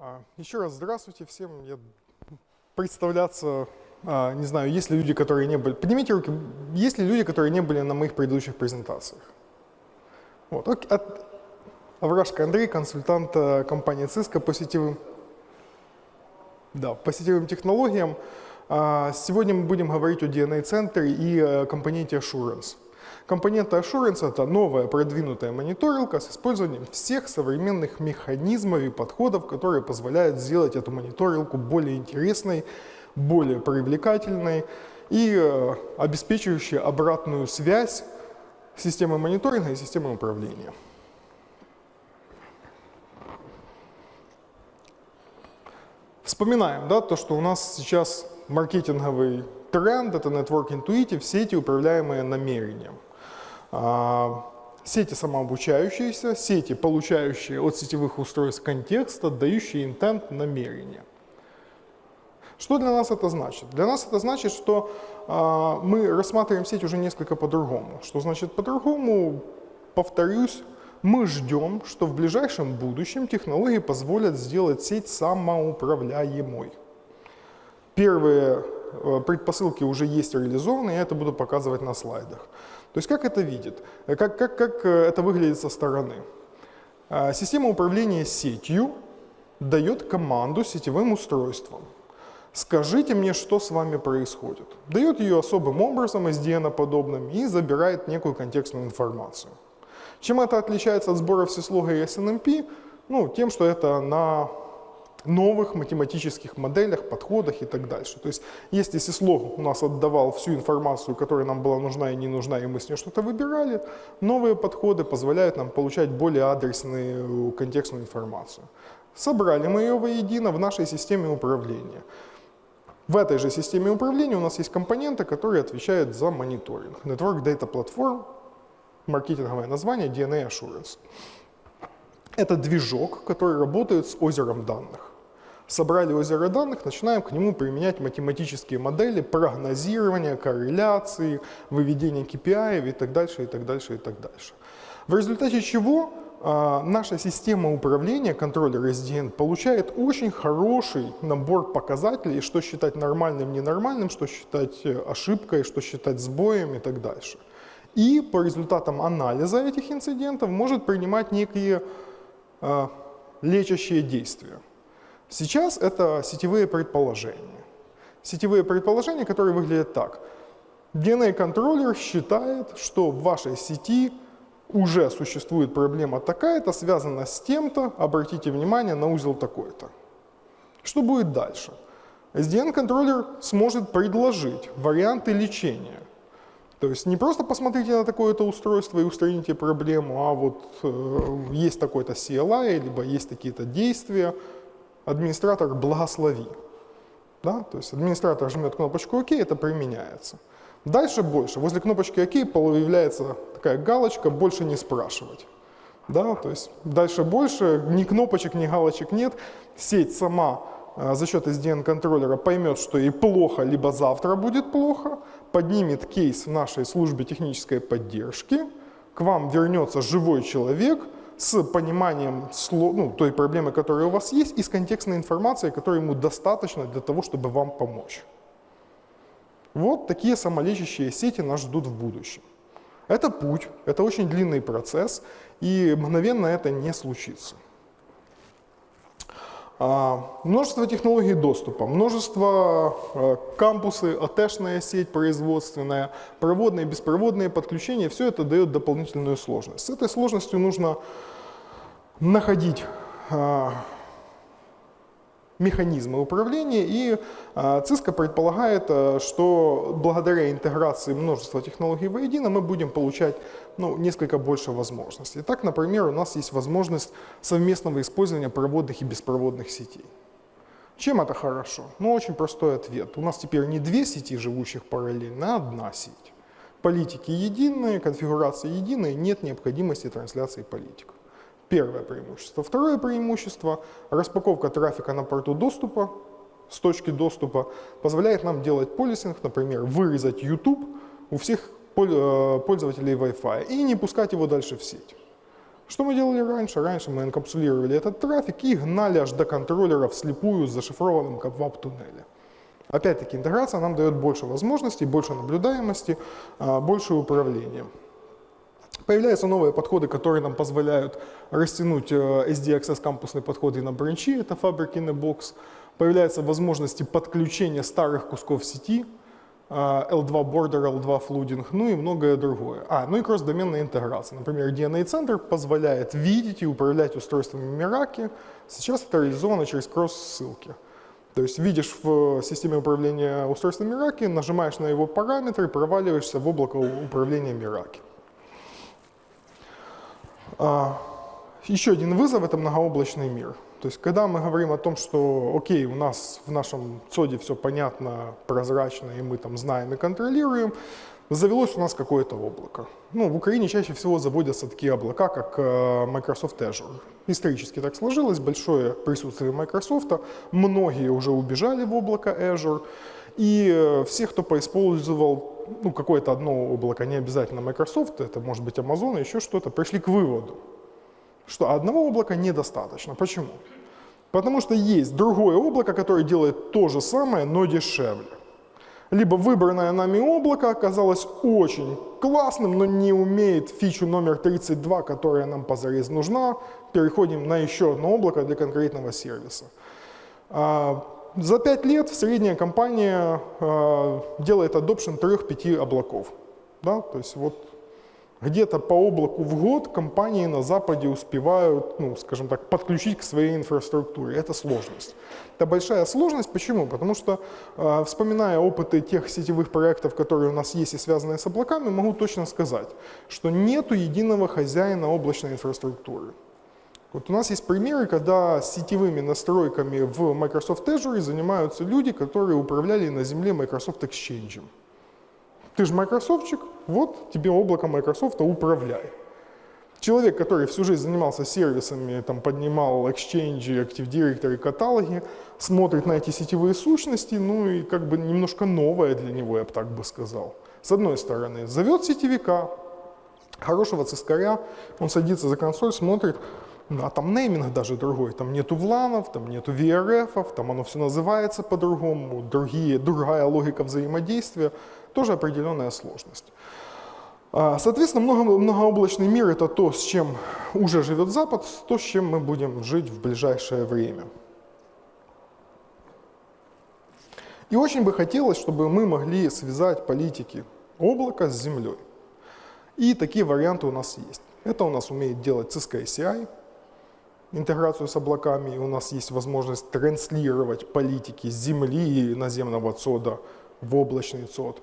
А, Еще раз здравствуйте всем. Я представляться, а, не знаю, есть ли люди, которые не были... Поднимите руки, есть ли люди, которые не были на моих предыдущих презентациях? Вот. От... Аврашко Андрей, консультант э, компании Cisco по сетевым, да, по сетевым технологиям. А, Сегодня мы будем говорить о DNA-центре и компоненте Assurance. Компонента Assurance — это новая продвинутая мониторилка с использованием всех современных механизмов и подходов, которые позволяют сделать эту мониторилку более интересной, более привлекательной и э, обеспечивающей обратную связь системы мониторинга и системы управления. Вспоминаем, да, то, что у нас сейчас маркетинговый тренд — это Network Intuitive, сети, управляемые намерением. А, сети самообучающиеся, сети, получающие от сетевых устройств контекст, отдающие интент намерения. Что для нас это значит? Для нас это значит, что э, мы рассматриваем сеть уже несколько по-другому. Что значит по-другому? Повторюсь, мы ждем, что в ближайшем будущем технологии позволят сделать сеть самоуправляемой. Первые э, предпосылки уже есть реализованы, я это буду показывать на слайдах. То есть как это видит, как, как, как э, это выглядит со стороны. А, система управления сетью дает команду сетевым устройствам. Скажите мне, что с вами происходит. Дает ее особым образом, SDN-подобным, и забирает некую контекстную информацию. Чем это отличается от сбора всеслога и SNMP? Ну, тем, что это на новых математических моделях, подходах и так дальше. То есть если сислог у нас отдавал всю информацию, которая нам была нужна и не нужна, и мы с ней что-то выбирали, новые подходы позволяют нам получать более адресную контекстную информацию. Собрали мы ее воедино в нашей системе управления. В этой же системе управления у нас есть компоненты, которые отвечают за мониторинг. Network Data Platform, маркетинговое название DNA Assurance. Это движок, который работает с озером данных. Собрали озеро данных, начинаем к нему применять математические модели прогнозирования, корреляции, выведения KPI и так дальше, и так дальше, и так дальше. В результате чего э, наша система управления, контроллер SDN, получает очень хороший набор показателей, что считать нормальным, ненормальным, что считать э, ошибкой, что считать сбоем и так дальше. И по результатам анализа этих инцидентов может принимать некие э, лечащие действия. Сейчас это сетевые предположения. Сетевые предположения, которые выглядят так. DNA-контроллер считает, что в вашей сети уже существует проблема такая-то, связана с тем-то, обратите внимание на узел такой-то. Что будет дальше? SDN-контроллер сможет предложить варианты лечения. То есть не просто посмотрите на такое-то устройство и устраните проблему, а вот э, есть такой-то CLI, либо есть какие-то действия, администратор благослови. Да? То есть администратор жмет кнопочку ОК, это применяется. Дальше больше. Возле кнопочки ОК появляется такая галочка «Больше не спрашивать». Да? То есть дальше больше, ни кнопочек, ни галочек нет. Сеть сама э, за счет SDN-контроллера поймет, что ей плохо, либо завтра будет плохо, поднимет кейс в нашей службе технической поддержки, к вам вернется живой человек – с пониманием ну, той проблемы, которая у вас есть, и с контекстной информацией, которой ему достаточно для того, чтобы вам помочь. Вот такие самолечащие сети нас ждут в будущем. Это путь, это очень длинный процесс, и мгновенно это не случится. А, множество технологий доступа, множество а, кампусы, АТшная сеть производственная, проводные, беспроводные подключения, все это дает дополнительную сложность. С этой сложностью нужно находить а, механизмы управления, и Cisco предполагает, что благодаря интеграции множества технологий воедино мы будем получать ну, несколько больше возможностей. Так, например, у нас есть возможность совместного использования проводных и беспроводных сетей. Чем это хорошо? Ну, очень простой ответ. У нас теперь не две сети, живущих параллельно, а одна сеть. Политики единые, конфигурации единые, нет необходимости трансляции политик. Первое преимущество. Второе преимущество – распаковка трафика на порту доступа с точки доступа позволяет нам делать полисинг, например, вырезать YouTube у всех пользователей Wi-Fi и не пускать его дальше в сеть. Что мы делали раньше? Раньше мы инкапсулировали этот трафик и гнали аж до контроллера вслепую с зашифрованным как веб-туннеле. Опять-таки интеграция нам дает больше возможностей, больше наблюдаемости, а, больше управления. Появляются новые подходы, которые нам позволяют растянуть э, SDXS кампусные подходы на бранчи, это in a Box. Появляются возможности подключения старых кусков сети, L2 Border, L2 Flooding, ну и многое другое. А, ну и кросс-доменная интеграция. Например, DNA-центр позволяет видеть и управлять устройствами Meraki. Сейчас это реализовано через кросс-ссылки. То есть видишь в системе управления устройством Meraki, нажимаешь на его параметры, проваливаешься в облако управления Meraki. А, еще один вызов – это многооблачный мир. То есть, когда мы говорим о том, что, окей, у нас в нашем ЦОДе все понятно, прозрачно, и мы там знаем и контролируем, завелось у нас какое-то облако. Ну, в Украине чаще всего заводятся такие облака, как э, Microsoft Azure. Исторически так сложилось, большое присутствие Microsoft, многие уже убежали в облако Azure, и э, все, кто поиспользовал ну, какое-то одно облако, не обязательно Microsoft, это может быть Amazon, еще что-то, пришли к выводу, что одного облака недостаточно. Почему? Потому что есть другое облако, которое делает то же самое, но дешевле. Либо выбранное нами облако оказалось очень классным, но не умеет фичу номер 32, которая нам позарез нужна, переходим на еще одно облако для конкретного сервиса. А, за 5 лет средняя компания э, делает adoption 3-5 облаков. Да? То есть вот где-то по облаку в год компании на Западе успевают, ну, скажем так, подключить к своей инфраструктуре. Это сложность. Это большая сложность. Почему? Потому что, э, вспоминая опыты тех сетевых проектов, которые у нас есть и связанные с облаками, могу точно сказать, что нету единого хозяина облачной инфраструктуры. Вот у нас есть примеры, когда сетевыми настройками в Microsoft Azure занимаются люди, которые управляли на земле Microsoft Exchange. Ты же Microsoftчик, вот тебе облако Microsoft, управляй. Человек, который всю жизнь занимался сервисами, там, поднимал Exchange, Active Directory, каталоги, смотрит на эти сетевые сущности, ну и как бы немножко новое для него, я бы так бы сказал. С одной стороны, зовет сетевика, хорошего цискаря, он садится за консоль, смотрит, а там нейминг даже другой, там нету вланов, там нету VRF, там оно все называется по-другому, другие, другая логика взаимодействия, тоже определенная сложность. А, соответственно, много, многооблачный мир – это то, с чем уже живет Запад, то, с чем мы будем жить в ближайшее время. И очень бы хотелось, чтобы мы могли связать политики облака с землей. И такие варианты у нас есть. Это у нас умеет делать Cisco ACI, интеграцию с облаками, у нас есть возможность транслировать политики с земли и наземного ЦОДа в облачный ЦОД.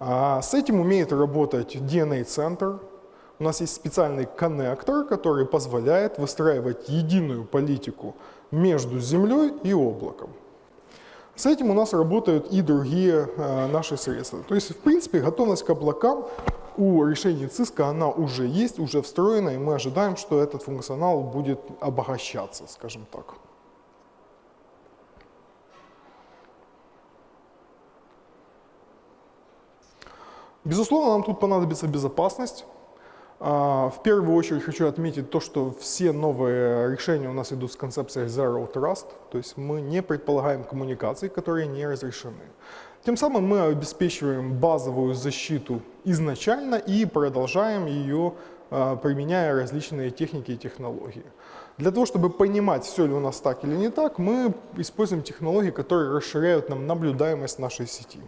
А с этим умеет работать DNA-центр. У нас есть специальный коннектор, который позволяет выстраивать единую политику между землей и облаком. С этим у нас работают и другие э, наши средства. То есть, в принципе, готовность к облакам у решений Cisco она уже есть, уже встроена, и мы ожидаем, что этот функционал будет обогащаться, скажем так. Безусловно, нам тут понадобится безопасность. А, в первую очередь хочу отметить то, что все новые решения у нас идут с концепцией Zero Trust, то есть мы не предполагаем коммуникации, которые не разрешены. Тем самым мы обеспечиваем базовую защиту изначально и продолжаем ее, а, применяя различные техники и технологии. Для того, чтобы понимать, все ли у нас так или не так, мы используем технологии, которые расширяют нам наблюдаемость нашей сети.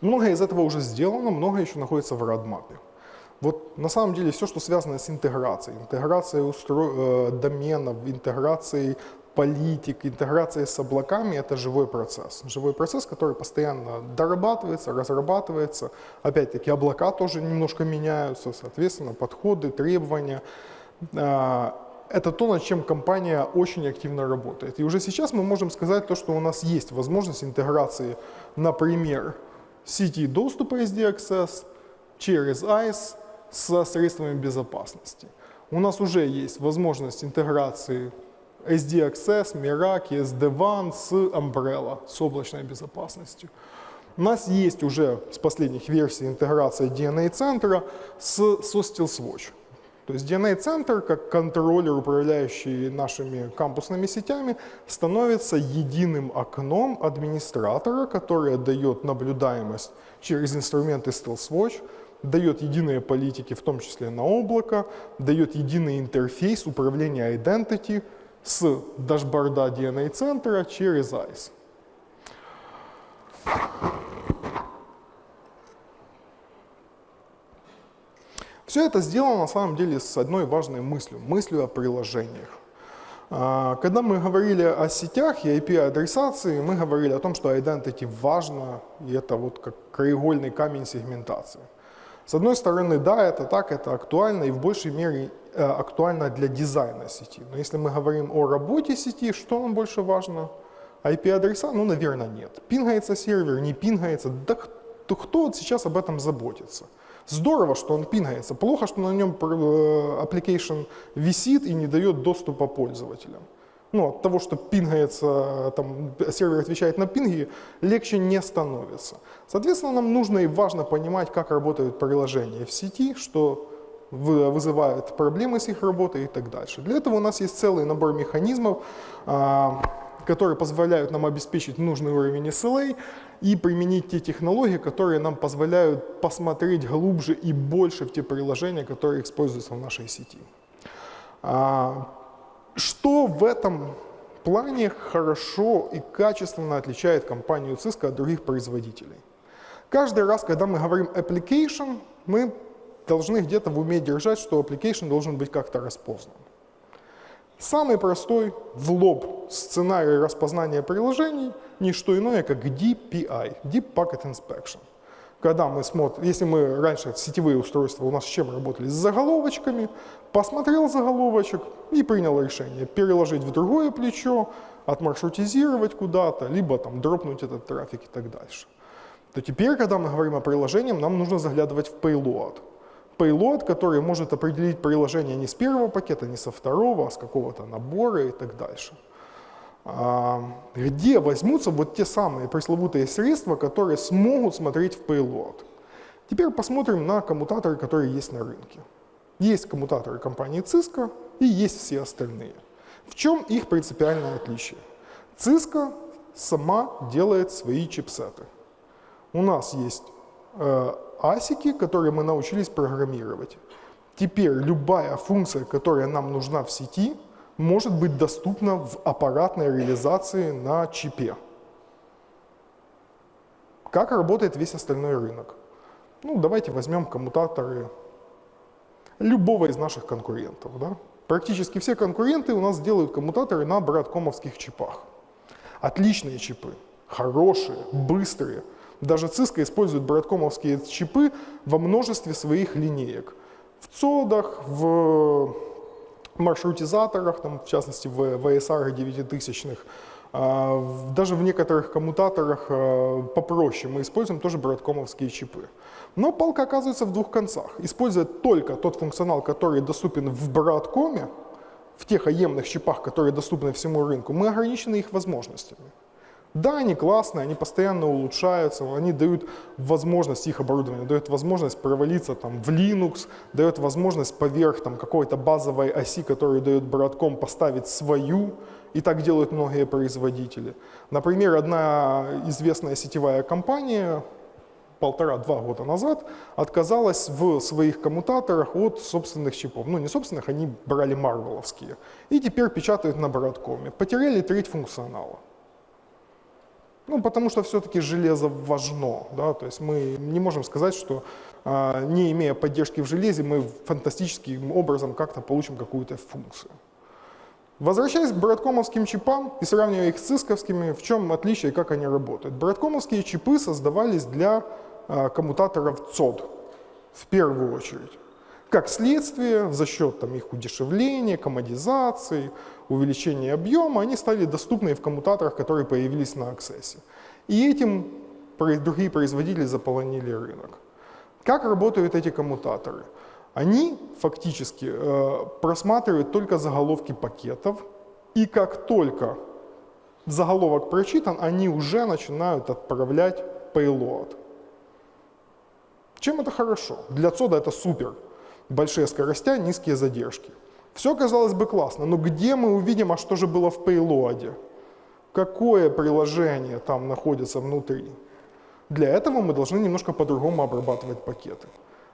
Многое из этого уже сделано, многое еще находится в родмапе. Вот на самом деле все, что связано с интеграцией, интеграцией устро... Э, доменов, интеграцией политик, интеграцией с облаками – это живой процесс. Живой процесс, который постоянно дорабатывается, разрабатывается. Опять-таки облака тоже немножко меняются, соответственно, подходы, требования. А, это то, над чем компания очень активно работает. И уже сейчас мы можем сказать то, что у нас есть возможность интеграции, например, сети доступа SDXS через ICE со средствами безопасности. У нас уже есть возможность интеграции SD Access, Meraki, SD-WAN с Umbrella, с облачной безопасностью. У нас есть уже с последних версий интеграция DNA-центра с, со StealthWatch. То есть DNA-центр, как контроллер, управляющий нашими кампусными сетями, становится единым окном администратора, которое дает наблюдаемость через инструменты StealthWatch, дает единые политики, в том числе на облако, дает единый интерфейс управления identity с дашборда DNA-центра через ICE. Все это сделано на самом деле с одной важной мыслью, мыслью о приложениях. А, когда мы говорили о сетях и IP-адресации, мы говорили о том, что identity важно, и это вот как краеугольный камень сегментации. С одной стороны, да, это так, это актуально и в большей мере э, актуально для дизайна сети. Но если мы говорим о работе сети, что нам больше важно? IP-адреса? Ну, наверное, нет. Пингается сервер, не пингается. Да кто, кто сейчас об этом заботится? Здорово, что он пингается. Плохо, что на нем э, application висит и не дает доступа пользователям. Ну, от того, что пингается, там, сервер отвечает на пинги, легче не становится. Соответственно, нам нужно и важно понимать, как работают приложения в сети, что вызывает проблемы с их работой и так дальше. Для этого у нас есть целый набор механизмов, а, которые позволяют нам обеспечить нужный уровень SLA и применить те технологии, которые нам позволяют посмотреть глубже и больше в те приложения, которые используются в нашей сети. А, что в этом плане хорошо и качественно отличает компанию Cisco от других производителей? Каждый раз, когда мы говорим application, мы должны где-то в уме держать, что application должен быть как-то распознан. Самый простой в лоб сценарий распознания приложений – не что иное, как DPI – Deep Packet Inspection. Когда мы смотрим, если мы раньше сетевые устройства у нас с чем работали? С заголовочками, посмотрел заголовочек и принял решение переложить в другое плечо, отмаршрутизировать куда-то, либо там дропнуть этот трафик и так дальше. То теперь, когда мы говорим о приложении, нам нужно заглядывать в payload payload, который может определить приложение не с первого пакета, не со второго, а с какого-то набора и так дальше. А, где возьмутся вот те самые пресловутые средства, которые смогут смотреть в payload? Теперь посмотрим на коммутаторы, которые есть на рынке. Есть коммутаторы компании Cisco и есть все остальные. В чем их принципиальное отличие? Cisco сама делает свои чипсеты. У нас есть э, асики, которые мы научились программировать. Теперь любая функция, которая нам нужна в сети, может быть доступна в аппаратной реализации на чипе. Как работает весь остальной рынок? Ну, давайте возьмем коммутаторы любого из наших конкурентов. Да? Практически все конкуренты у нас делают коммутаторы на браткомовских чипах. Отличные чипы, хорошие, быстрые – даже Cisco использует браткомовские чипы во множестве своих линеек. В ЦОДах, в маршрутизаторах, там, в частности в VSR 9000, а, даже в некоторых коммутаторах а, попроще мы используем тоже браткомовские чипы. Но палка оказывается в двух концах. Используя только тот функционал, который доступен в браткоме, в тех аемных чипах, которые доступны всему рынку, мы ограничены их возможностями. Да, они классные, они постоянно улучшаются, они дают возможность их оборудования, дают возможность провалиться там, в Linux, дают возможность поверх какой-то базовой оси, которую дает Broadcom, поставить свою, и так делают многие производители. Например, одна известная сетевая компания полтора-два года назад отказалась в своих коммутаторах от собственных чипов. Ну, не собственных, они брали марвеловские. И теперь печатают на Broadcom. Потеряли треть функционала. Ну, потому что все-таки железо важно. Да? То есть мы не можем сказать, что а, не имея поддержки в железе, мы фантастическим образом как-то получим какую-то функцию. Возвращаясь к браткомовским чипам и сравнивая их с цисковскими, в чем отличие и как они работают? Браткомовские чипы создавались для а, коммутаторов ЦОД в первую очередь. Как следствие, за счет там, их удешевления, комодизации, увеличения объема, они стали доступны в коммутаторах, которые появились на Access. И этим другие производители заполонили рынок. Как работают эти коммутаторы? Они фактически э, просматривают только заголовки пакетов, и как только заголовок прочитан, они уже начинают отправлять payload. Чем это хорошо? Для цода это супер. Большие скоростя, низкие задержки. Все казалось бы классно, но где мы увидим, а что же было в payload? Какое приложение там находится внутри? Для этого мы должны немножко по-другому обрабатывать пакеты.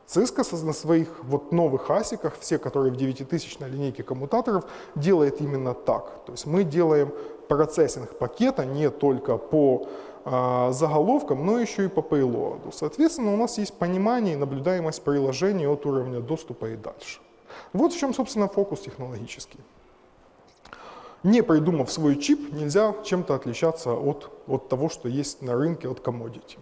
Cisco на своих вот новых асиках, все, которые в 9000 линейке коммутаторов, делает именно так. То есть мы делаем процессинг пакета не только по э, заголовкам, но еще и по payload. Соответственно, у нас есть понимание и наблюдаемость приложения от уровня доступа и дальше. Вот в чем, собственно, фокус технологический. Не придумав свой чип, нельзя чем-то отличаться от, от того, что есть на рынке, от commodity.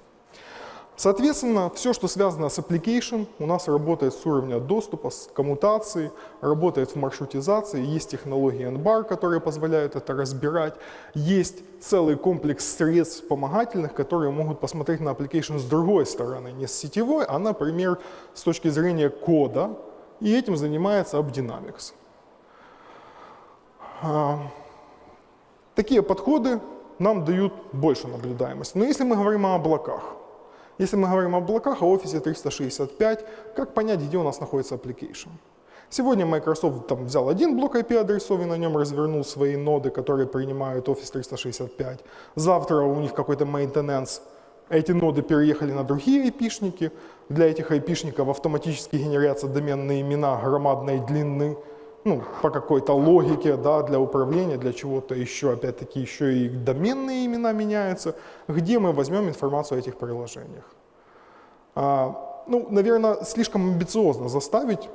Соответственно, все, что связано с application, у нас работает с уровня доступа, с коммутацией, работает в маршрутизации, есть технологии NBAR, которые позволяют это разбирать, есть целый комплекс средств вспомогательных, которые могут посмотреть на application с другой стороны, не с сетевой, а, например, с точки зрения кода, и этим занимается AppDynamics. А, такие подходы нам дают больше наблюдаемости. Но если мы говорим о облаках, если мы говорим об облаках, о офисе 365, как понять, где у нас находится application? Сегодня Microsoft там, взял один блок IP-адресов и на нем развернул свои ноды, которые принимают Office 365. Завтра у них какой-то maintenance. Эти ноды переехали на другие IP-шники. Для этих IP-шников автоматически генерятся доменные имена громадной длины ну, по какой-то логике, да, для управления, для чего-то еще, опять-таки, еще и доменные имена меняются, где мы возьмем информацию о этих приложениях. А, ну, наверное, слишком амбициозно заставить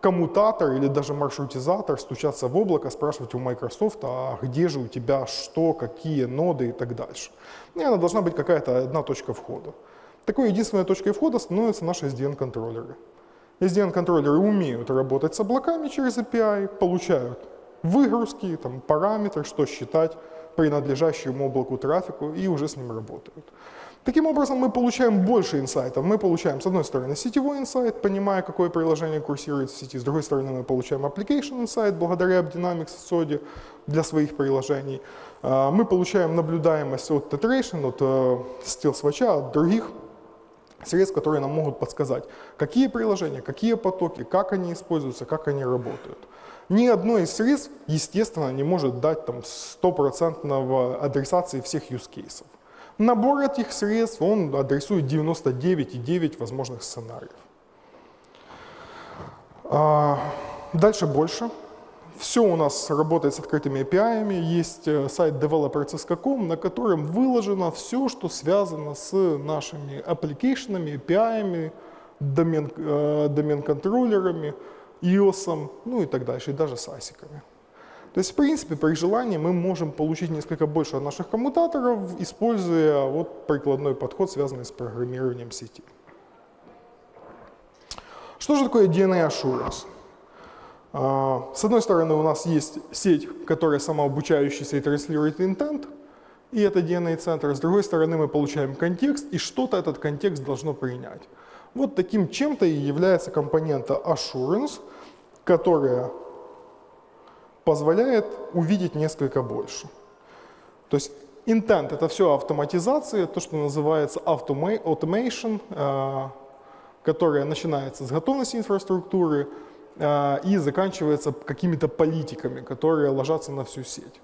коммутатор или даже маршрутизатор стучаться в облако, спрашивать у Microsoft, а где же у тебя что, какие ноды и так дальше. Наверное, должна быть какая-то одна точка входа. Такой единственной точкой входа становятся наши SDN-контроллеры. SDN-контроллеры умеют работать с облаками через API, получают выгрузки, там, параметры, что считать принадлежащему облаку трафику и уже с ним работают. Таким образом, мы получаем больше инсайтов. Мы получаем, с одной стороны, сетевой инсайт, понимая, какое приложение курсирует в сети. С другой стороны, мы получаем application insight благодаря AppDynamics SODI для своих приложений. А, мы получаем наблюдаемость от Tetration, от э, SteelSwatch, от других средств, которые нам могут подсказать, какие приложения, какие потоки, как они используются, как они работают. Ни одно из средств, естественно, не может дать там стопроцентного адресации всех use cases. Набор этих средств, он адресует 99,9 возможных сценариев. А, дальше больше. Все у нас работает с открытыми API. Есть э, сайт developer.com, на котором выложено все, что связано с нашими аппликейшенами, API, домен, э, iOS, ну и так дальше, и даже с асиками. То есть, в принципе, при желании мы можем получить несколько больше от наших коммутаторов, используя вот прикладной подход, связанный с программированием сети. Что же такое DNA Assurance? А, с одной стороны, у нас есть сеть, которая самообучающаяся и транслирует intent, и это DNA-центр. С другой стороны, мы получаем контекст, и что-то этот контекст должно принять. Вот таким чем-то и является компонента assurance, которая позволяет увидеть несколько больше. То есть intent — это все автоматизация, то, что называется automation, э, которая начинается с готовности инфраструктуры, и заканчивается какими-то политиками, которые ложатся на всю сеть.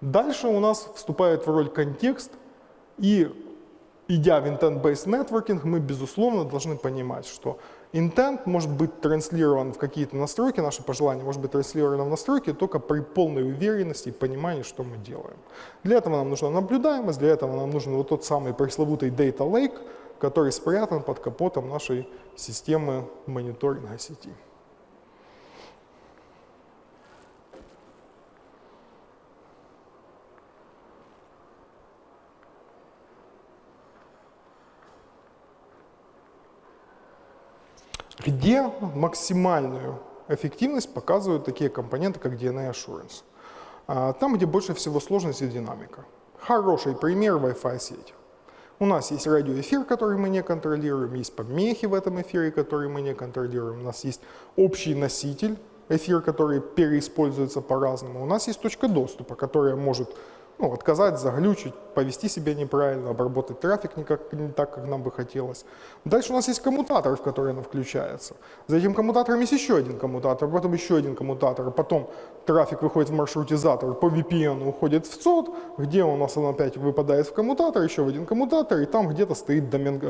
Дальше у нас вступает в роль контекст, и идя в intent-based networking, мы, безусловно, должны понимать, что intent может быть транслирован в какие-то настройки, наши пожелания может быть транслировано в настройки только при полной уверенности и понимании, что мы делаем. Для этого нам нужна наблюдаемость, для этого нам нужен вот тот самый пресловутый data lake, который спрятан под капотом нашей системы мониторинга сети. Где максимальную эффективность показывают такие компоненты, как DNA Assurance. А, там, где больше всего сложности и динамика. Хороший пример Wi-Fi сеть. У нас есть радиоэфир, который мы не контролируем, есть помехи в этом эфире, которые мы не контролируем, у нас есть общий носитель, эфир, который переиспользуется по-разному, у нас есть точка доступа, которая может ну, отказать, заглючить, повести себя неправильно, обработать трафик не, как, не так, как нам бы хотелось. Дальше у нас есть коммутатор, в который она включается. За этим коммутатором есть еще один коммутатор, потом еще один коммутатор, потом трафик выходит в маршрутизатор, по VPN уходит в ЦОД, где у нас он опять выпадает в коммутатор, еще в один коммутатор, и там где-то стоит домен, э,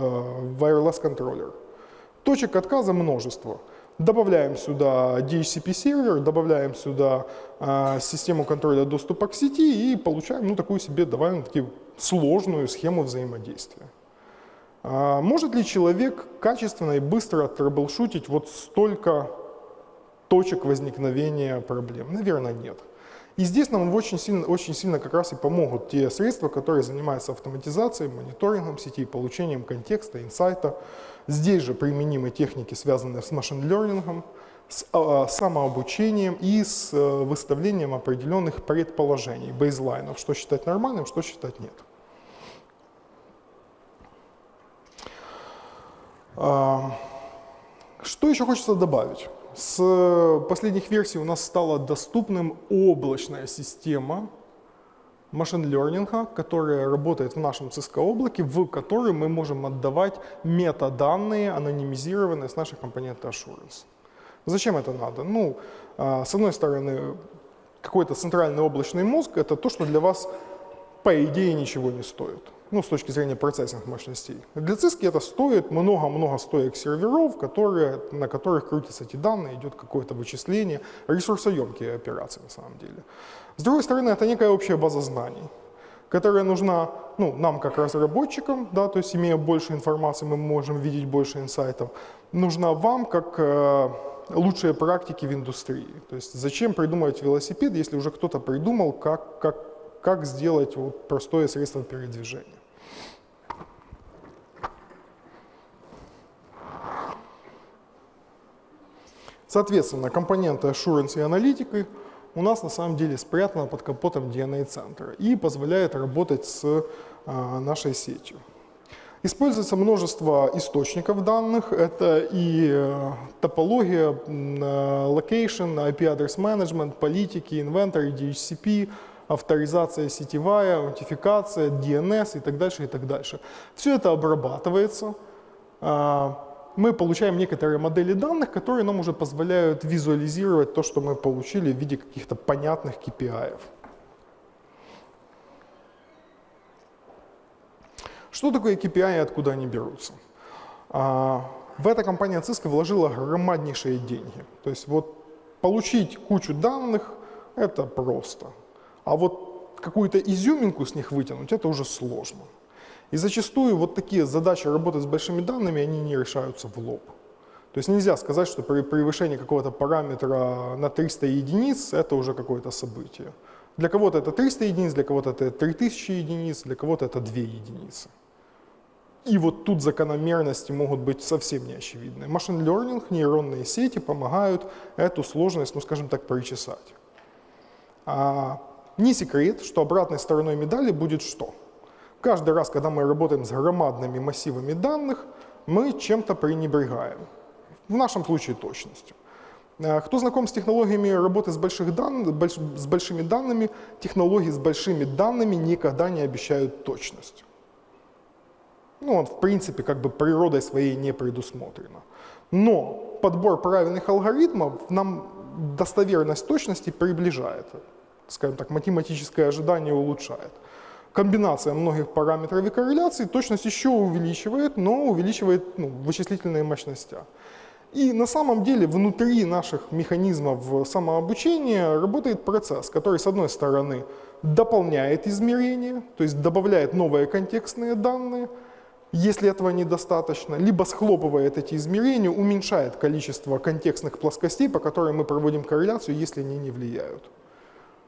wireless контроллер. Точек отказа множество. Добавляем сюда DHCP сервер, добавляем сюда э, систему контроля доступа к сети и получаем ну, такую себе довольно-таки сложную схему взаимодействия. А может ли человек качественно и быстро трэблшутить вот столько точек возникновения проблем? Наверное, нет. И здесь нам очень сильно, очень сильно как раз и помогут те средства, которые занимаются автоматизацией, мониторингом сети, получением контекста, инсайта, Здесь же применимы техники, связанные с машин-лернингом, с э, самообучением и с э, выставлением определенных предположений, бейзлайнов, что считать нормальным, что считать нет. Э, что еще хочется добавить? С последних версий у нас стала доступным облачная система машин-лернинга, которая работает в нашем Cisco облаке, в который мы можем отдавать метаданные, анонимизированные с нашей компоненты Assurance. Зачем это надо? Ну, а, с одной стороны, какой-то центральный облачный мозг — это то, что для вас, по идее, ничего не стоит ну, с точки зрения процессинг мощностей. Для циски это стоит много-много стоек серверов, которые, на которых крутятся эти данные, идет какое-то вычисление, ресурсоемкие операции на самом деле. С другой стороны, это некая общая база знаний, которая нужна ну, нам как разработчикам, да, то есть имея больше информации, мы можем видеть больше инсайтов, нужна вам как э, лучшие практики в индустрии. То есть зачем придумывать велосипед, если уже кто-то придумал, как, как, как сделать вот простое средство передвижения. Соответственно, компоненты Assurance и аналитики у нас на самом деле спрятаны под капотом DNA-центра и позволяет работать с а, нашей сетью. Используется множество источников данных. Это и э, топология, location, IP-адрес management, политики, inventory, DHCP, авторизация сетевая, аутентификация, DNS и так дальше, и так дальше. Все это обрабатывается. Мы получаем некоторые модели данных, которые нам уже позволяют визуализировать то, что мы получили в виде каких-то понятных KPI. -ев. Что такое KPI и откуда они берутся? А, в это компания Cisco вложила громаднейшие деньги. То есть вот получить кучу данных – это просто. А вот какую-то изюминку с них вытянуть – это уже сложно. И зачастую вот такие задачи работы с большими данными, они не решаются в лоб. То есть нельзя сказать, что при превышении какого-то параметра на 300 единиц это уже какое-то событие. Для кого-то это 300 единиц, для кого-то это 3000 единиц, для кого-то это 2 единицы. И вот тут закономерности могут быть совсем неочевидны. Машин learning, нейронные сети помогают эту сложность, ну скажем так, причесать. А не секрет, что обратной стороной медали будет что? Каждый раз, когда мы работаем с громадными массивами данных, мы чем-то пренебрегаем. В нашем случае точностью. Э, кто знаком с технологиями работы с, больших дан... больш... с большими данными, технологии с большими данными никогда не обещают точность. Ну, в принципе, как бы природой своей не предусмотрено. Но подбор правильных алгоритмов нам достоверность точности приближает. Скажем так, математическое ожидание улучшает комбинация многих параметров и корреляций точность еще увеличивает, но увеличивает ну, вычислительные мощности. И на самом деле внутри наших механизмов самообучения работает процесс, который с одной стороны дополняет измерения, то есть добавляет новые контекстные данные, если этого недостаточно, либо схлопывает эти измерения, уменьшает количество контекстных плоскостей, по которым мы проводим корреляцию, если они не влияют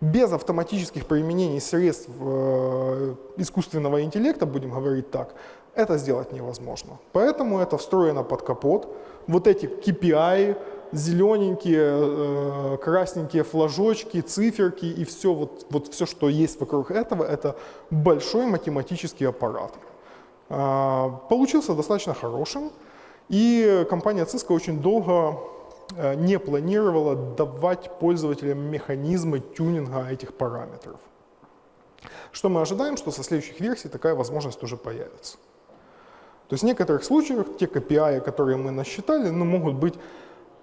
без автоматических применений средств э, искусственного интеллекта, будем говорить так, это сделать невозможно. Поэтому это встроено под капот. Вот эти KPI, зелененькие, э, красненькие флажочки, циферки и все, вот, вот все, что есть вокруг этого, это большой математический аппарат. Э, получился достаточно хорошим, и компания Cisco очень долго не планировала давать пользователям механизмы тюнинга этих параметров. Что мы ожидаем, что со следующих версий такая возможность уже появится. То есть в некоторых случаях те KPI, которые мы насчитали, ну, могут быть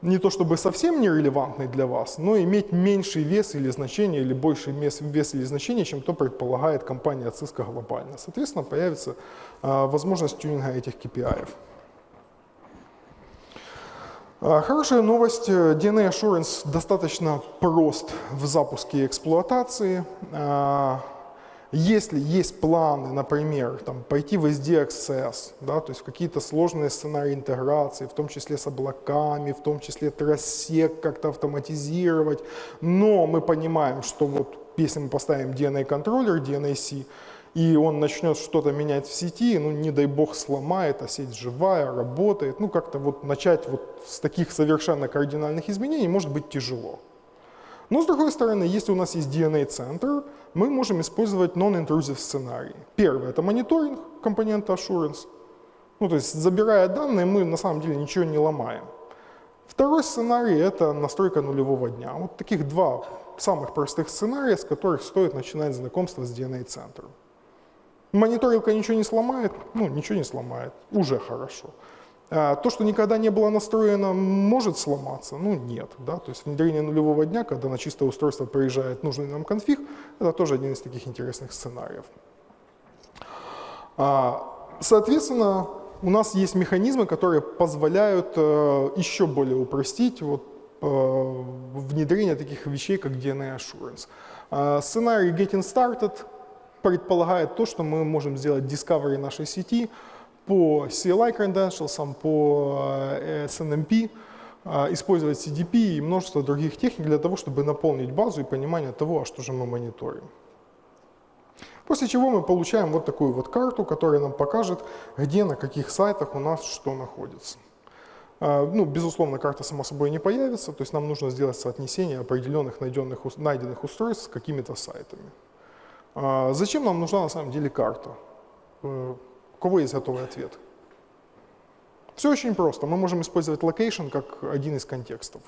не то чтобы совсем нерелевантны для вас, но иметь меньший вес или значение, или больший вес, вес или значение, чем то предполагает компания Cisco глобально. Соответственно, появится а, возможность тюнинга этих KPI. А, хорошая новость, DNA Assurance достаточно прост в запуске и эксплуатации. А, если есть планы, например, там, пойти в SDXS, да, то есть какие-то сложные сценарии интеграции, в том числе с облаками, в том числе трассек как-то автоматизировать, но мы понимаем, что вот если мы поставим DNA-контроллер, DNAC, и он начнет что-то менять в сети, ну не дай бог сломает, а сеть живая, работает, ну как-то вот начать вот с таких совершенно кардинальных изменений может быть тяжело. Но с другой стороны, если у нас есть DNA-центр, мы можем использовать non-intrusive сценарии. Первый – это мониторинг компонента assurance. Ну, то есть, забирая данные, мы на самом деле ничего не ломаем. Второй сценарий – это настройка нулевого дня. Вот таких два самых простых сценария, с которых стоит начинать знакомство с DNA-центром. Мониторилка ничего не сломает? Ну, ничего не сломает. Уже хорошо. А, то, что никогда не было настроено, может сломаться? Ну, нет. Да? То есть внедрение нулевого дня, когда на чистое устройство приезжает нужный нам конфиг, это тоже один из таких интересных сценариев. А, соответственно, у нас есть механизмы, которые позволяют э, еще более упростить вот, э, внедрение таких вещей, как DNA Assurance. А, сценарий Getting Started предполагает то, что мы можем сделать discovery нашей сети, по CLI credentials, по э, SNMP, э, использовать CDP и множество других техник для того, чтобы наполнить базу и понимание того, а что же мы мониторим. После чего мы получаем вот такую вот карту, которая нам покажет, где, на каких сайтах у нас что находится. Э, ну, безусловно, карта сама собой не появится, то есть нам нужно сделать соотнесение определенных найденных устройств с какими-то сайтами. Зачем нам нужна на самом деле карта? У кого есть готовый ответ? Все очень просто. Мы можем использовать location как один из контекстов.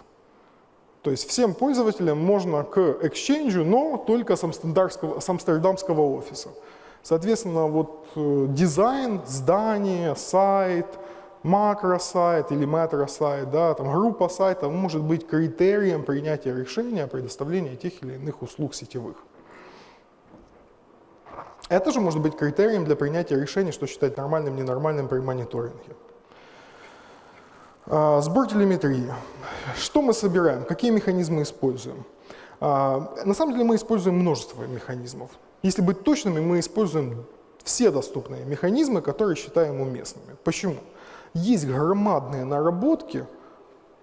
То есть всем пользователям можно к Exchange, но только с амстердамского, с амстердамского офиса. Соответственно, вот э, дизайн, здание, сайт, макросайт или метросайт, да, там группа сайтов может быть критерием принятия решения о предоставлении тех или иных услуг сетевых. Это же может быть критерием для принятия решения, что считать нормальным, ненормальным при мониторинге. А, сбор телеметрии. Что мы собираем? Какие механизмы используем? А, на самом деле мы используем множество механизмов. Если быть точными, мы используем все доступные механизмы, которые считаем уместными. Почему? Есть громадные наработки,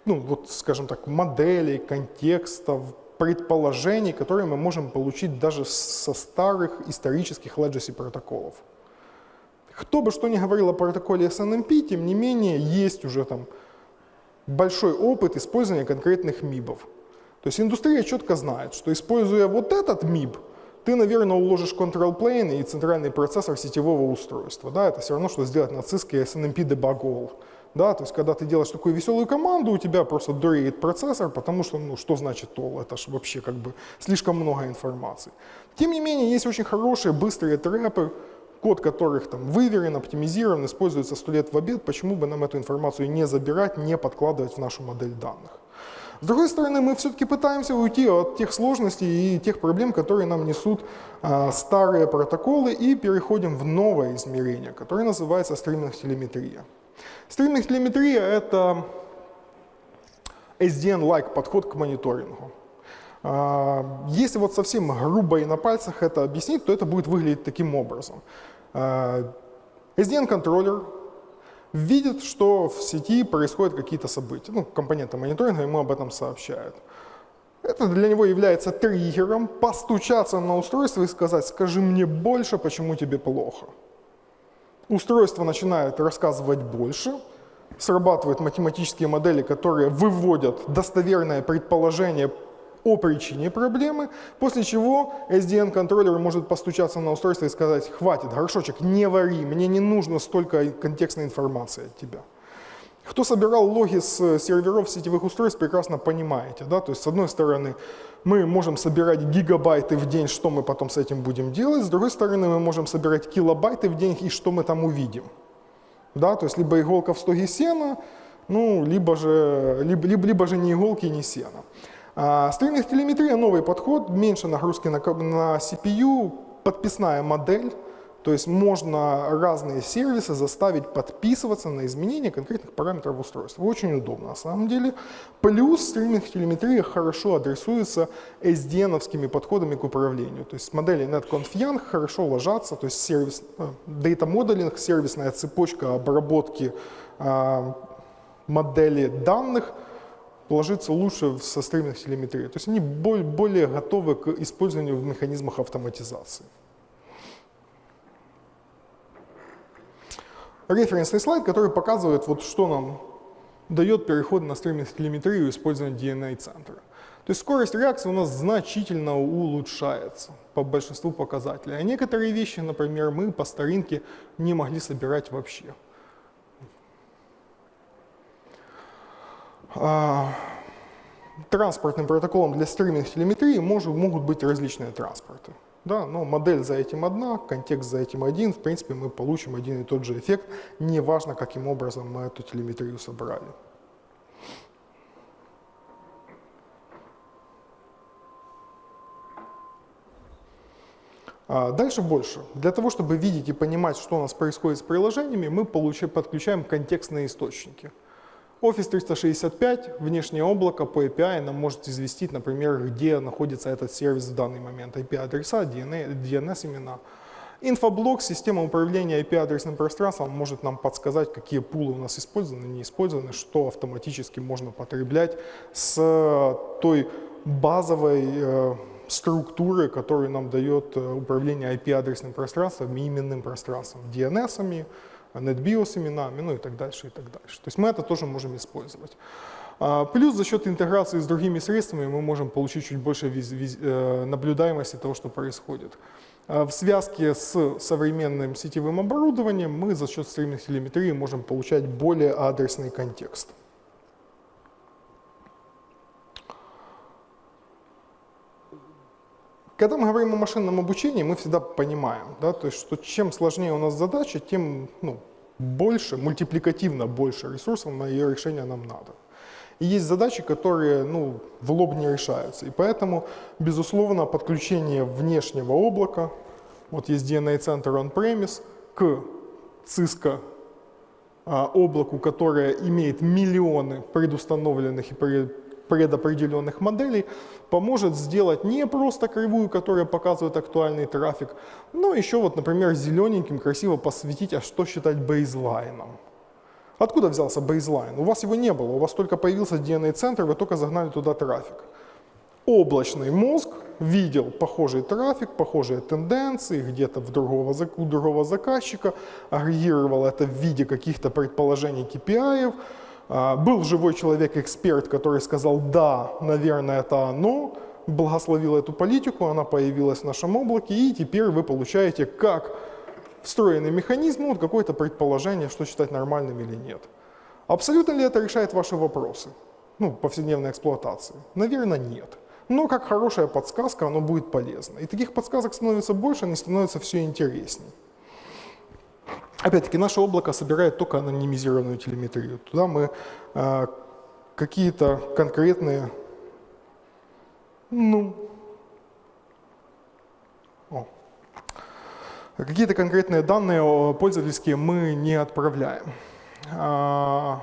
ну вот, скажем так, моделей, контекстов, предположений, которые мы можем получить даже со старых исторических legacy протоколов. Кто бы что ни говорил о протоколе SNMP, тем не менее есть уже там большой опыт использования конкретных МИБов. То есть индустрия четко знает, что используя вот этот МИБ, ты, наверное, уложишь control plane и центральный процессор сетевого устройства. Да? Это все равно, что сделать на SNMP debug. Да, то есть, когда ты делаешь такую веселую команду, у тебя просто дуреет процессор, потому что, ну, что значит all? Это же вообще как бы слишком много информации. Тем не менее, есть очень хорошие, быстрые трэпы, код которых там выверен, оптимизирован, используется сто лет в обед, почему бы нам эту информацию не забирать, не подкладывать в нашу модель данных. С другой стороны, мы все-таки пытаемся уйти от тех сложностей и тех проблем, которые нам несут а, старые протоколы, и переходим в новое измерение, которое называется стриминг-телеметрия. Стриминг-телеметрия — это SDN-like подход к мониторингу. А, если вот совсем грубо и на пальцах это объяснить, то это будет выглядеть таким образом. А, SDN-контроллер видит, что в сети происходят какие-то события. Ну, компоненты мониторинга ему об этом сообщают. Это для него является триггером постучаться на устройство и сказать, скажи мне больше, почему тебе плохо. Устройство начинает рассказывать больше, срабатывают математические модели, которые выводят достоверное предположение о причине проблемы, после чего SDN-контроллер может постучаться на устройство и сказать, хватит, горшочек, не вари, мне не нужно столько контекстной информации от тебя. Кто собирал логи с серверов сетевых устройств, прекрасно понимаете. Да? То есть, с одной стороны, мы можем собирать гигабайты в день, что мы потом с этим будем делать. С другой стороны, мы можем собирать килобайты в день, и что мы там увидим. Да? То есть, либо иголка в стоге сена, ну, либо же, либо, либо, либо же ни иголки, ни сена. А, стриминг телеметрия – новый подход, меньше нагрузки на, на CPU, подписная модель, то есть можно разные сервисы заставить подписываться на изменения конкретных параметров устройства. Очень удобно на самом деле. Плюс стриминг телеметрия хорошо адресуется SDN-овскими подходами к управлению. То есть модели NetConf хорошо ложатся, то есть сервис, э, data modeling, сервисная цепочка обработки э, модели данных ложится лучше со стриминг телеметрии. То есть они более готовы к использованию в механизмах автоматизации. Референсный слайд, который показывает, вот, что нам дает переход на стриминг телеметрию использования DNA-центра. То есть скорость реакции у нас значительно улучшается по большинству показателей. А некоторые вещи, например, мы по старинке не могли собирать вообще. А, транспортным протоколом для стриминг телеметрии могут быть различные транспорты. Да, но модель за этим одна, контекст за этим один, в принципе мы получим один и тот же эффект, неважно каким образом мы эту телеметрию собрали. А дальше больше. Для того, чтобы видеть и понимать, что у нас происходит с приложениями, мы подключаем контекстные источники. Office 365, внешнее облако по API нам может известить, например, где находится этот сервис в данный момент, IP-адреса, DNS-имена. Инфоблок, система управления IP-адресным пространством может нам подсказать, какие пулы у нас использованы, не использованы, что автоматически можно потреблять с той базовой э, структуры, которую нам дает э, управление IP-адресным пространством и именным пространством, DNS-ами, NetBIOS именами, ну и так дальше, и так дальше. То есть мы это тоже можем использовать. А, плюс за счет интеграции с другими средствами мы можем получить чуть больше э, наблюдаемости того, что происходит. А, в связке с современным сетевым оборудованием мы за счет стриминг телеметрии можем получать более адресный контекст. Когда мы говорим о машинном обучении, мы всегда понимаем, да, то есть, что чем сложнее у нас задача, тем ну, больше, мультипликативно больше ресурсов на ее решение нам надо. И есть задачи, которые ну, в лоб не решаются. И поэтому, безусловно, подключение внешнего облака, вот есть DNA-центр on-premise, к Cisco а, облаку, которое имеет миллионы предустановленных и предопределенных моделей поможет сделать не просто кривую, которая показывает актуальный трафик, но еще вот, например, зелененьким красиво посветить, а что считать бейзлайном. Откуда взялся бейзлайн? У вас его не было, у вас только появился DNA-центр, вы только загнали туда трафик. Облачный мозг видел похожий трафик, похожие тенденции где-то у другого заказчика, агрегировал это в виде каких-то предположений KPI, а, был живой человек-эксперт, который сказал, да, наверное, это оно, благословил эту политику, она появилась в нашем облаке, и теперь вы получаете как встроенный механизм, ну, какое-то предположение, что считать нормальным или нет. Абсолютно ли это решает ваши вопросы? Ну, повседневной эксплуатации? Наверное, нет. Но как хорошая подсказка, оно будет полезно. И таких подсказок становится больше, они становятся все интереснее. Опять-таки, наше облако собирает только анонимизированную телеметрию. Туда мы э, какие-то конкретные, ну, какие-то конкретные данные пользовательские мы не отправляем. А,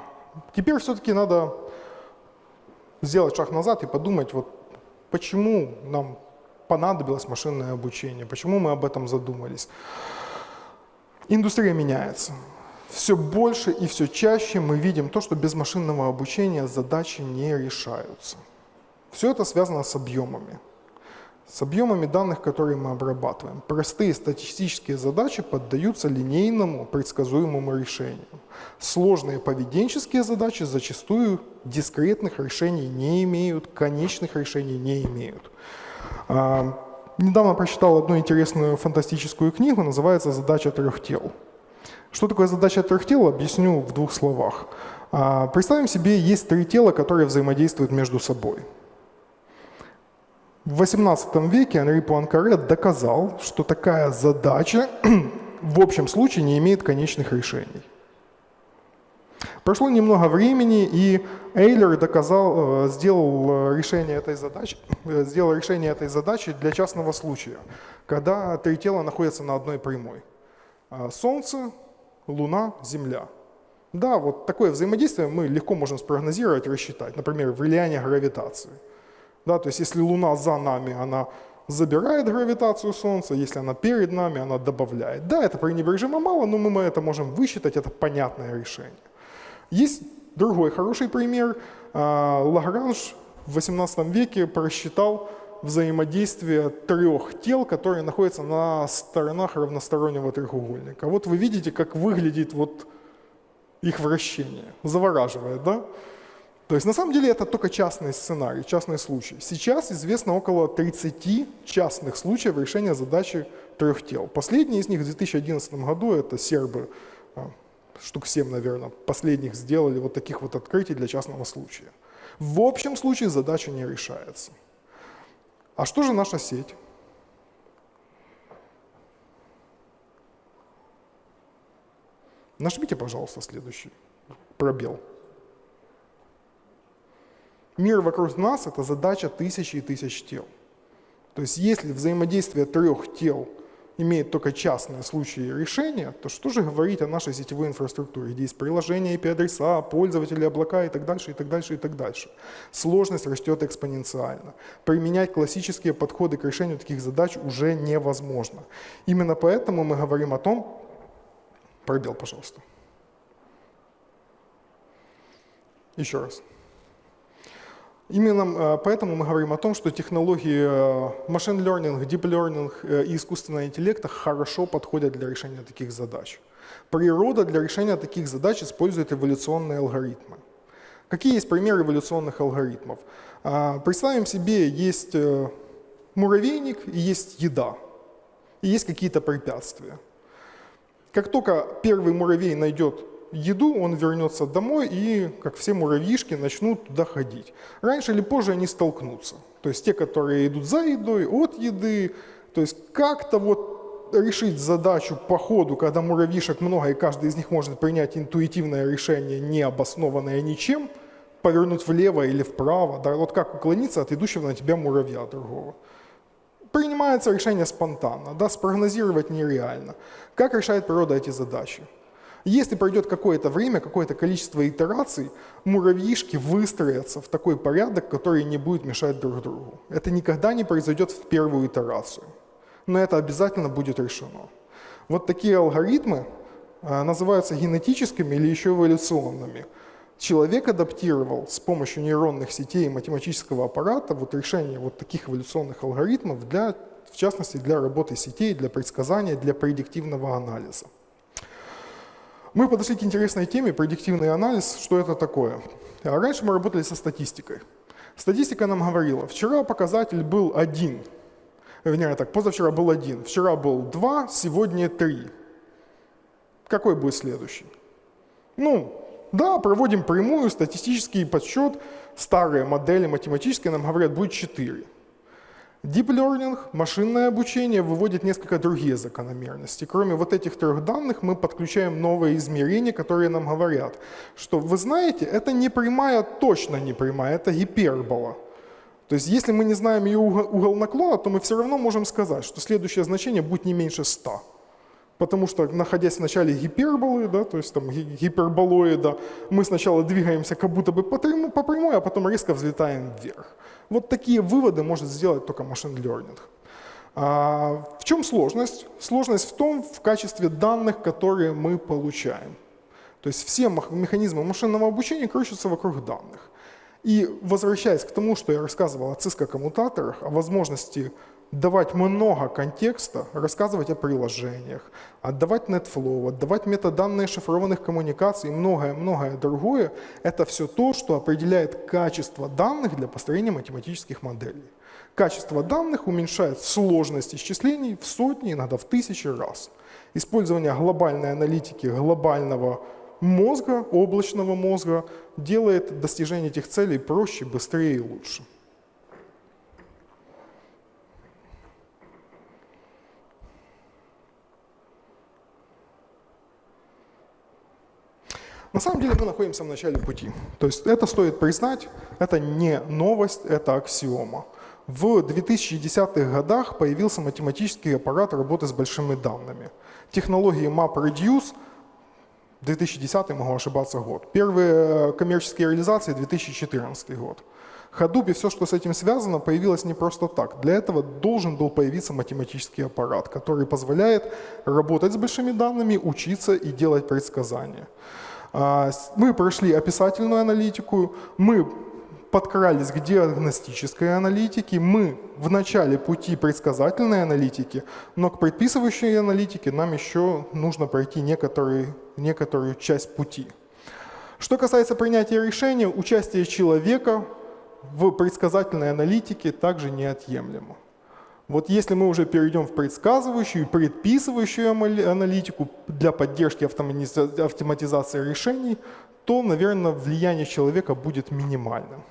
теперь все-таки надо сделать шаг назад и подумать, вот почему нам понадобилось машинное обучение, почему мы об этом задумались. Индустрия меняется. Все больше и все чаще мы видим то, что без машинного обучения задачи не решаются. Все это связано с объемами. С объемами данных, которые мы обрабатываем. Простые статистические задачи поддаются линейному предсказуемому решению. Сложные поведенческие задачи зачастую дискретных решений не имеют, конечных решений не имеют. Недавно прочитал одну интересную фантастическую книгу, называется «Задача трех тел». Что такое задача трех тел, объясню в двух словах. А, представим себе, есть три тела, которые взаимодействуют между собой. В XVIII веке Анри Пуанкаре доказал, что такая задача в общем случае не имеет конечных решений. Прошло немного времени, и Эйлер доказал, э, сделал решение этой задачи, э, сделал решение этой задачи для частного случая, когда три тела находятся на одной прямой. А, Солнце, Луна, Земля. Да, вот такое взаимодействие мы легко можем спрогнозировать, рассчитать. Например, влияние гравитации. Да, то есть если Луна за нами, она забирает гравитацию Солнца, если она перед нами, она добавляет. Да, это пренебрежимо мало, но мы это можем высчитать, это понятное решение. Есть другой хороший пример. А, Лагранж в XVIII веке просчитал взаимодействие трех тел, которые находятся на сторонах равностороннего треугольника. Вот вы видите, как выглядит вот их вращение. Завораживает, да? То есть на самом деле это только частный сценарий, частный случай. Сейчас известно около 30 частных случаев решения задачи трех тел. Последний из них в 2011 году, это сербы, а, штук 7, наверное, последних сделали вот таких вот открытий для частного случая. В общем случае задача не решается. А что же наша сеть? Нажмите, пожалуйста, следующий пробел. Мир вокруг нас – это задача тысячи и тысяч тел. То есть если взаимодействие трех тел имеет только частные случаи решения, то что же говорить о нашей сетевой инфраструктуре, где есть приложения, IP-адреса, пользователи, облака и так дальше, и так дальше, и так дальше. Сложность растет экспоненциально. Применять классические подходы к решению таких задач уже невозможно. Именно поэтому мы говорим о том, Пробел, пожалуйста. Еще раз. Именно э, поэтому мы говорим о том, что технологии машин э, learning, deep learning э, и искусственного интеллекта хорошо подходят для решения таких задач. Природа для решения таких задач использует эволюционные алгоритмы. Какие есть примеры эволюционных алгоритмов? Представим себе, есть муравейник и есть еда, и есть какие-то препятствия. Как только первый муравей найдет еду, он вернется домой и, как все муравьишки, начнут туда ходить. Раньше или позже они столкнутся. То есть те, которые идут за едой, от еды. То есть как-то вот решить задачу по ходу, когда муравьишек много, и каждый из них может принять интуитивное решение, не обоснованное ничем, повернуть влево или вправо. Да, вот как уклониться от идущего на тебя муравья другого принимается решение спонтанно, да, спрогнозировать нереально. Как решает природа эти задачи? Если пройдет какое-то время, какое-то количество итераций, муравьишки выстроятся в такой порядок, который не будет мешать друг другу. Это никогда не произойдет в первую итерацию, но это обязательно будет решено. Вот такие алгоритмы а, называются генетическими или еще эволюционными – человек адаптировал с помощью нейронных сетей и математического аппарата вот решение вот таких эволюционных алгоритмов, для, в частности для работы сетей, для предсказания, для предиктивного анализа. Мы подошли к интересной теме, предиктивный анализ, что это такое. Раньше мы работали со статистикой. Статистика нам говорила, вчера показатель был один, вернее так, позавчера был один, вчера был два, сегодня три. Какой будет следующий? Ну, да, проводим прямую, статистический подсчет, старые модели математические нам говорят, будет 4. Deep Learning, машинное обучение выводит несколько другие закономерности. Кроме вот этих трех данных мы подключаем новые измерения, которые нам говорят, что вы знаете, это не прямая, точно не прямая, это гипербола. То есть если мы не знаем ее угол наклона, то мы все равно можем сказать, что следующее значение будет не меньше 100 потому что, находясь в начале гиперболы, да, то есть там гиперболоида, мы сначала двигаемся как будто бы по, прямой, по прямой, а потом резко взлетаем вверх. Вот такие выводы может сделать только машин learning. А в чем сложность? Сложность в том, в качестве данных, которые мы получаем. То есть все механизмы машинного обучения крутятся вокруг данных. И возвращаясь к тому, что я рассказывал о cisco-коммутаторах, о возможности давать много контекста, рассказывать о приложениях, отдавать NetFlow, отдавать метаданные шифрованных коммуникаций и многое-многое другое, это все то, что определяет качество данных для построения математических моделей. Качество данных уменьшает сложность исчислений в сотни, иногда в тысячи раз. Использование глобальной аналитики, глобального мозга, облачного мозга, делает достижение этих целей проще, быстрее и лучше. На самом деле мы находимся в начале пути. То есть это стоит признать, это не новость, это аксиома. В 2010-х годах появился математический аппарат работы с большими данными. Технологии MapReduce 2010, могу ошибаться, год. Первые коммерческие реализации 2014 год. Hadoop и все, что с этим связано, появилось не просто так. Для этого должен был появиться математический аппарат, который позволяет работать с большими данными, учиться и делать предсказания. А, мы прошли описательную аналитику, мы подкрались к диагностической аналитике, мы в начале пути предсказательной аналитики, но к предписывающей аналитике нам еще нужно пройти некоторые, некоторую часть пути. Что касается принятия решения, участие человека в предсказательной аналитике также неотъемлемо. Вот если мы уже перейдем в предсказывающую и предписывающую аналитику для поддержки автоматизации решений, то, наверное, влияние человека будет минимальным.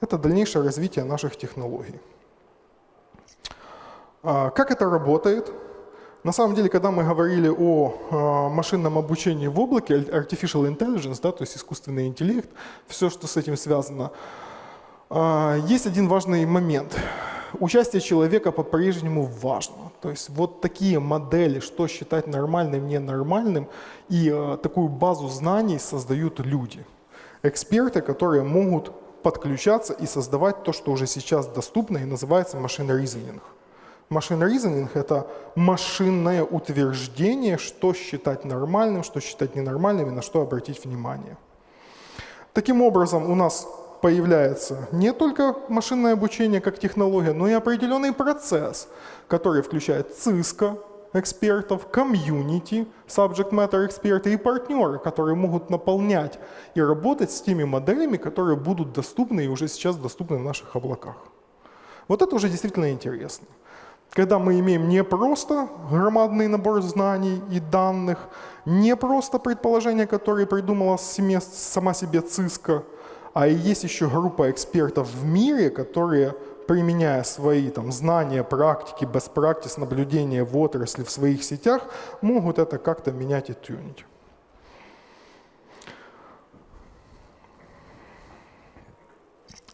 Это дальнейшее развитие наших технологий. А, как это работает? На самом деле, когда мы говорили о а, машинном обучении в облаке, artificial intelligence, да, то есть искусственный интеллект, все, что с этим связано, а, есть один важный момент – участие человека по-прежнему важно. То есть вот такие модели, что считать нормальным, ненормальным, и э, такую базу знаний создают люди. Эксперты, которые могут подключаться и создавать то, что уже сейчас доступно и называется машин reasoning. Машин reasoning – это машинное утверждение, что считать нормальным, что считать ненормальным и на что обратить внимание. Таким образом, у нас появляется не только машинное обучение как технология, но и определенный процесс, который включает ЦИСКО, экспертов, комьюнити, subject matter эксперты и партнеры, которые могут наполнять и работать с теми моделями, которые будут доступны и уже сейчас доступны в наших облаках. Вот это уже действительно интересно. Когда мы имеем не просто громадный набор знаний и данных, не просто предположения, которые придумала сама себе ЦИСКО, а есть еще группа экспертов в мире, которые, применяя свои там, знания, практики, best practice, наблюдения в отрасли, в своих сетях, могут это как-то менять и тюнить.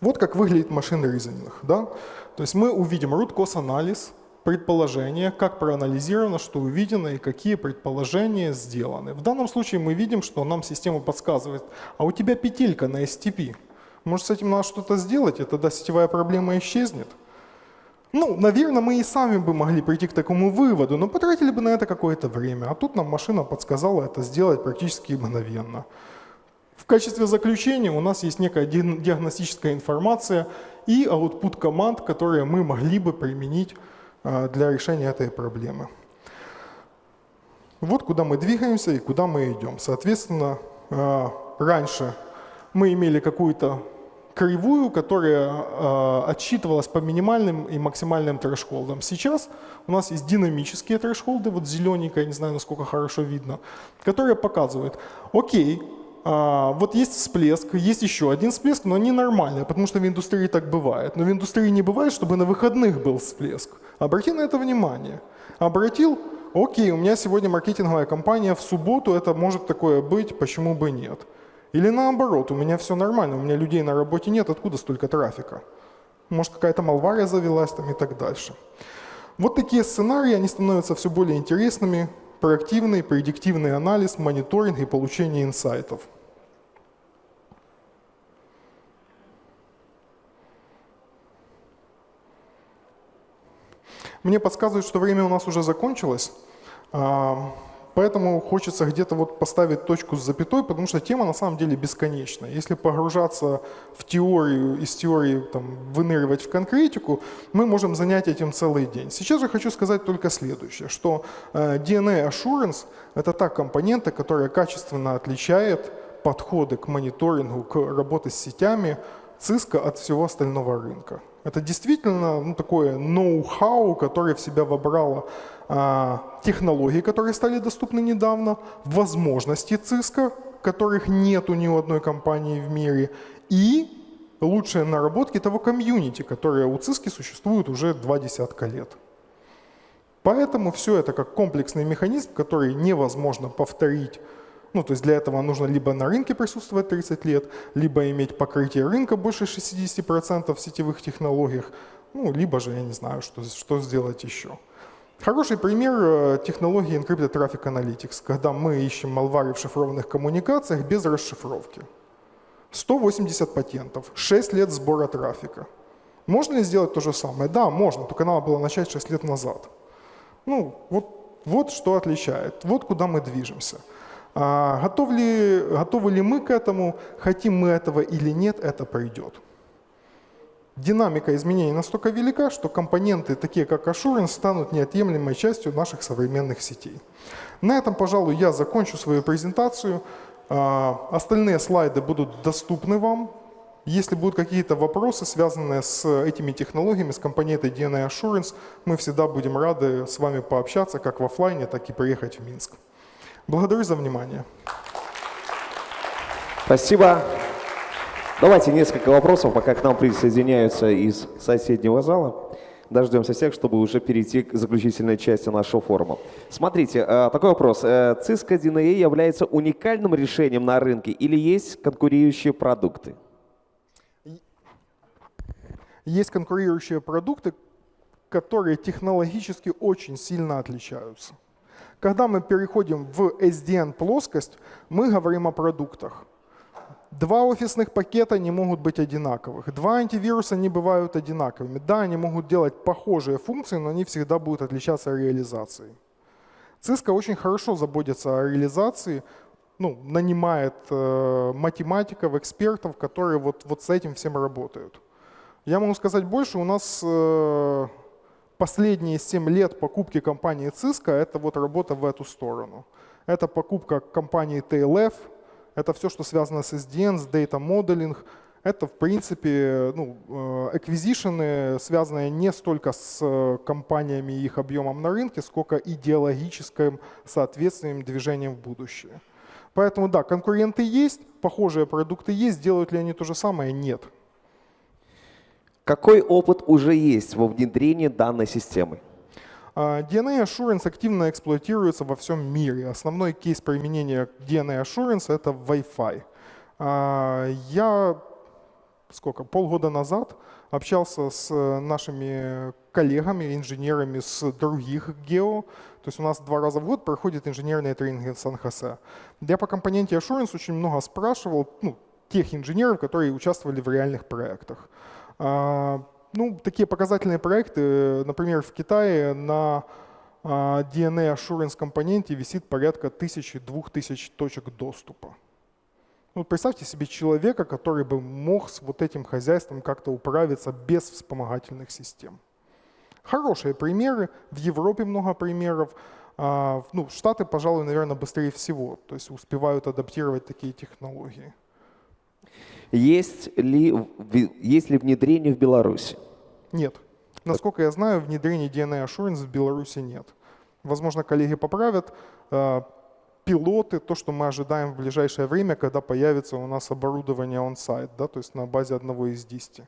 Вот как выглядит машинный reasoning. Да? То есть мы увидим root cause анализ, предположение, как проанализировано, что увидено и какие предположения сделаны. В данном случае мы видим, что нам система подсказывает, а у тебя петелька на STP. Может, с этим надо что-то сделать, и тогда сетевая проблема исчезнет? Ну, наверное, мы и сами бы могли прийти к такому выводу, но потратили бы на это какое-то время. А тут нам машина подсказала это сделать практически мгновенно. В качестве заключения у нас есть некая диагностическая информация и output команд, которые мы могли бы применить для решения этой проблемы. Вот куда мы двигаемся и куда мы идем. Соответственно, а, раньше мы имели какую-то кривую, которая а, отсчитывалась по минимальным и максимальным трэшхолдам. Сейчас у нас есть динамические трэшхолды, вот зелененькая, не знаю, насколько хорошо видно, которые показывают, окей, вот есть всплеск, есть еще один всплеск, но они нормальные, потому что в индустрии так бывает. Но в индустрии не бывает, чтобы на выходных был всплеск. Обрати на это внимание. Обратил, окей, у меня сегодня маркетинговая кампания в субботу, это может такое быть, почему бы нет. Или наоборот, у меня все нормально, у меня людей на работе нет, откуда столько трафика? Может какая-то малвария завелась там и так дальше. Вот такие сценарии, они становятся все более интересными, проактивный, предиктивный анализ, мониторинг и получение инсайтов. Мне подсказывают, что время у нас уже закончилось, поэтому хочется где-то вот поставить точку с запятой, потому что тема на самом деле бесконечна. Если погружаться в теорию, из теории там, выныривать в конкретику, мы можем занять этим целый день. Сейчас же хочу сказать только следующее, что э, DNA Assurance — это та компонента, которая качественно отличает подходы к мониторингу, к работе с сетями Cisco от всего остального рынка. Это действительно ну, такое ноу-хау, которое в себя вобрало технологии, которые стали доступны недавно, возможности ЦИСКа, которых нет у ни одной компании в мире, и лучшие наработки того комьюнити, которое у ЦИСКи существует уже два десятка лет. Поэтому все это как комплексный механизм, который невозможно повторить ну, то есть для этого нужно либо на рынке присутствовать 30 лет, либо иметь покрытие рынка больше 60% в сетевых технологиях, ну, либо же, я не знаю, что, что сделать еще. Хороший пример э, технологии Encrypted Traffic Analytics, когда мы ищем malware в шифрованных коммуникациях без расшифровки. 180 патентов, 6 лет сбора трафика. Можно ли сделать то же самое? Да, можно, только надо было начать 6 лет назад. Ну, вот, вот что отличает, вот куда мы движемся. А готов ли, готовы ли мы к этому, хотим мы этого или нет, это пройдет. Динамика изменений настолько велика, что компоненты, такие как Assurance, станут неотъемлемой частью наших современных сетей. На этом, пожалуй, я закончу свою презентацию. А, остальные слайды будут доступны вам. Если будут какие-то вопросы, связанные с этими технологиями, с компонентой DNA Assurance, мы всегда будем рады с вами пообщаться как в офлайне, так и приехать в Минск. Благодарю за внимание. Спасибо. Давайте несколько вопросов, пока к нам присоединяются из соседнего зала. Дождемся всех, чтобы уже перейти к заключительной части нашего форума. Смотрите, э, такой вопрос. Э, Cisco DNA является уникальным решением на рынке или есть конкурирующие продукты? Есть конкурирующие продукты, которые технологически очень сильно отличаются. Когда мы переходим в SDN-плоскость, мы говорим о продуктах. Два офисных пакета не могут быть одинаковых. Два антивируса не бывают одинаковыми. Да, они могут делать похожие функции, но они всегда будут отличаться реализацией. Cisco очень хорошо заботится о реализации, ну, нанимает э, математиков, экспертов, которые вот, вот с этим всем работают. Я могу сказать больше, у нас э, последние 7 лет покупки компании Cisco – это вот работа в эту сторону. Это покупка компании TLF, это все, что связано с SDN, с Data Modeling. Это, в принципе, ну, эквизишены, связанные не столько с э, компаниями и их объемом на рынке, сколько идеологическим соответствием движением в будущее. Поэтому да, конкуренты есть, похожие продукты есть, делают ли они то же самое? Нет. Какой опыт уже есть во внедрении данной системы? А, DNA Assurance активно эксплуатируется во всем мире. Основной кейс применения DNA Assurance — это Wi-Fi. А, я сколько, полгода назад общался с нашими коллегами, инженерами с других гео. То есть у нас два раза в год проходит инженерные тренинги в Сан-Хосе. Я по компоненте Assurance очень много спрашивал ну, тех инженеров, которые участвовали в реальных проектах. Ну, такие показательные проекты, например, в Китае на а, DNA Assurance компоненте висит порядка 1000-2000 точек доступа. Ну, представьте себе человека, который бы мог с вот этим хозяйством как-то управиться без вспомогательных систем. Хорошие примеры, в Европе много примеров. А, ну, Штаты, пожалуй, наверное, быстрее всего, то есть успевают адаптировать такие технологии. Есть ли, есть ли внедрение в Беларуси? Нет. Насколько я знаю, внедрения DNA Assurance в Беларуси нет. Возможно, коллеги поправят. Э, пилоты, то, что мы ожидаем в ближайшее время, когда появится у нас оборудование on-site, да, то есть на базе одного из 10.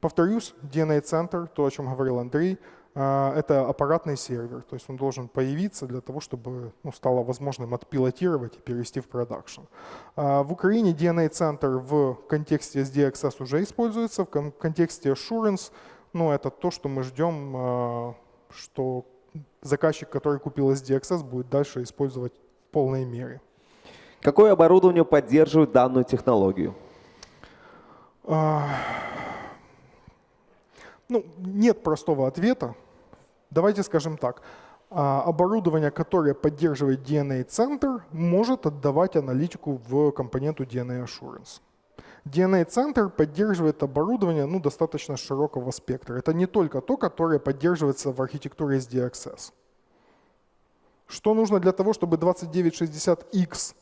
Повторюсь, DNA-центр, то, о чем говорил Андрей, а, это аппаратный сервер, то есть он должен появиться для того, чтобы ну, стало возможным отпилотировать и перевести в продакшн. А, в Украине DNA-центр в контексте SDXS уже используется, в контексте Assurance, ну, это то, что мы ждем, а, что заказчик, который купил SDXS, будет дальше использовать в полной мере. Какое оборудование поддерживает данную технологию? Ну, нет простого ответа. Давайте скажем так. А, оборудование, которое поддерживает DNA-центр, может отдавать аналитику в компоненту DNA Assurance. DNA-центр поддерживает оборудование ну, достаточно широкого спектра. Это не только то, которое поддерживается в архитектуре SDXS. Что нужно для того, чтобы 2960X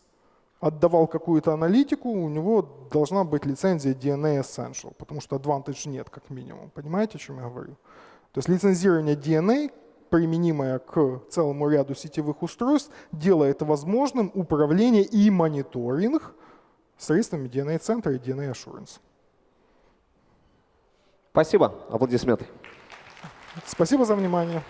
отдавал какую-то аналитику, у него должна быть лицензия DNA Essential, потому что Advantage нет, как минимум. Понимаете, о чем я говорю? То есть лицензирование DNA, применимое к целому ряду сетевых устройств, делает возможным управление и мониторинг средствами DNA-центра и DNA Assurance. Спасибо. Аплодисменты. Спасибо за внимание.